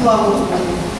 수하고